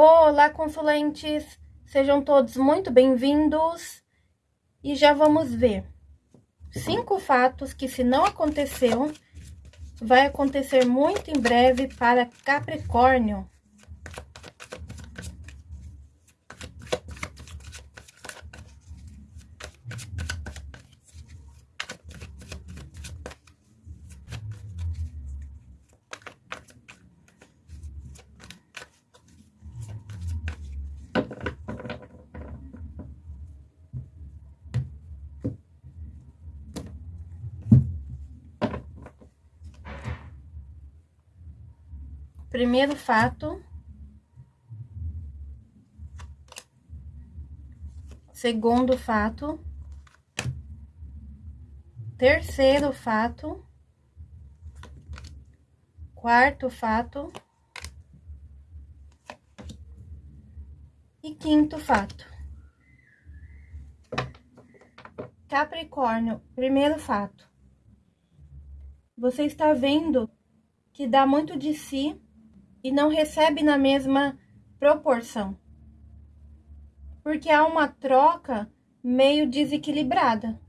Olá, consulentes! Sejam todos muito bem-vindos e já vamos ver cinco fatos que, se não aconteceu, vai acontecer muito em breve para Capricórnio. Primeiro fato. Segundo fato. Terceiro fato. Quarto fato. E quinto fato. Capricórnio, primeiro fato. Você está vendo que dá muito de si e não recebe na mesma proporção. Porque há uma troca meio desequilibrada.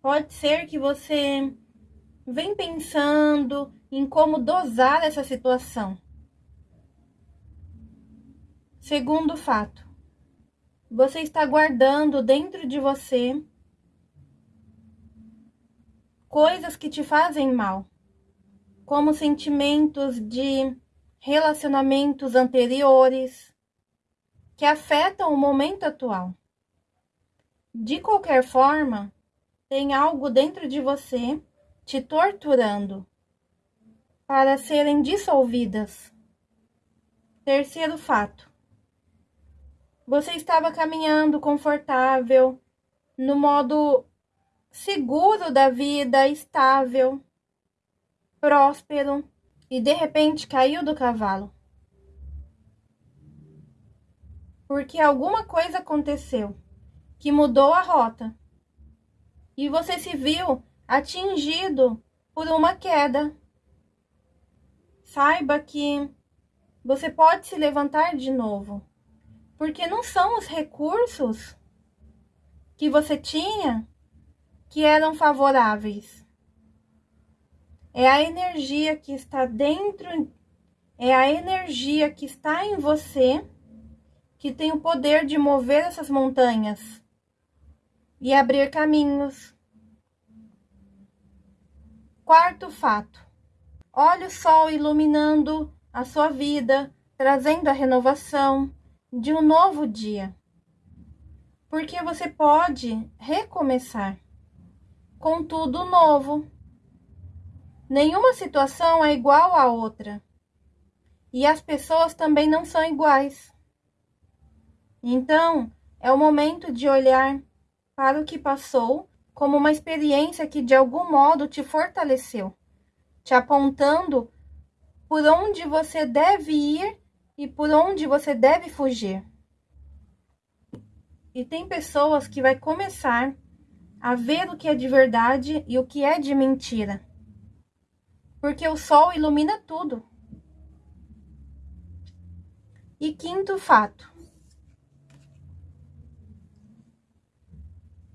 Pode ser que você vem pensando em como dosar essa situação. Segundo fato, você está guardando dentro de você coisas que te fazem mal como sentimentos de relacionamentos anteriores que afetam o momento atual. De qualquer forma, tem algo dentro de você te torturando para serem dissolvidas. Terceiro fato. Você estava caminhando confortável, no modo seguro da vida, estável próspero e de repente caiu do cavalo. Porque alguma coisa aconteceu que mudou a rota e você se viu atingido por uma queda. Saiba que você pode se levantar de novo, porque não são os recursos que você tinha que eram favoráveis é a energia que está dentro, é a energia que está em você que tem o poder de mover essas montanhas e abrir caminhos. Quarto fato: olha o sol iluminando a sua vida, trazendo a renovação de um novo dia. Porque você pode recomeçar com tudo novo. Nenhuma situação é igual à outra. E as pessoas também não são iguais. Então, é o momento de olhar para o que passou como uma experiência que de algum modo te fortaleceu, te apontando por onde você deve ir e por onde você deve fugir. E tem pessoas que vai começar a ver o que é de verdade e o que é de mentira porque o sol ilumina tudo. E quinto fato.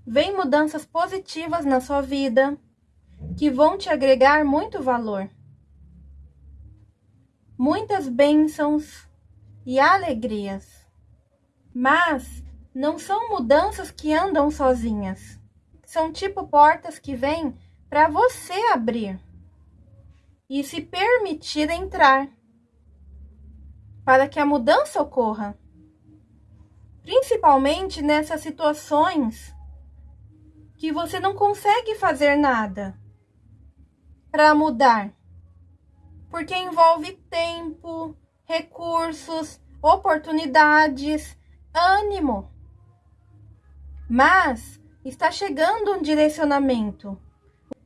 Vem mudanças positivas na sua vida que vão te agregar muito valor. Muitas bênçãos e alegrias. Mas não são mudanças que andam sozinhas. São tipo portas que vêm para você abrir e se permitir entrar, para que a mudança ocorra. Principalmente nessas situações que você não consegue fazer nada para mudar, porque envolve tempo, recursos, oportunidades, ânimo. Mas está chegando um direcionamento,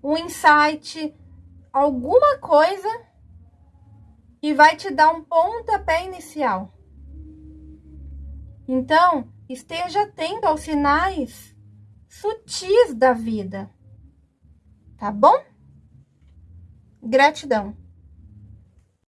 um insight, alguma coisa que vai te dar um pontapé inicial. Então, esteja atento aos sinais sutis da vida. Tá bom? Gratidão.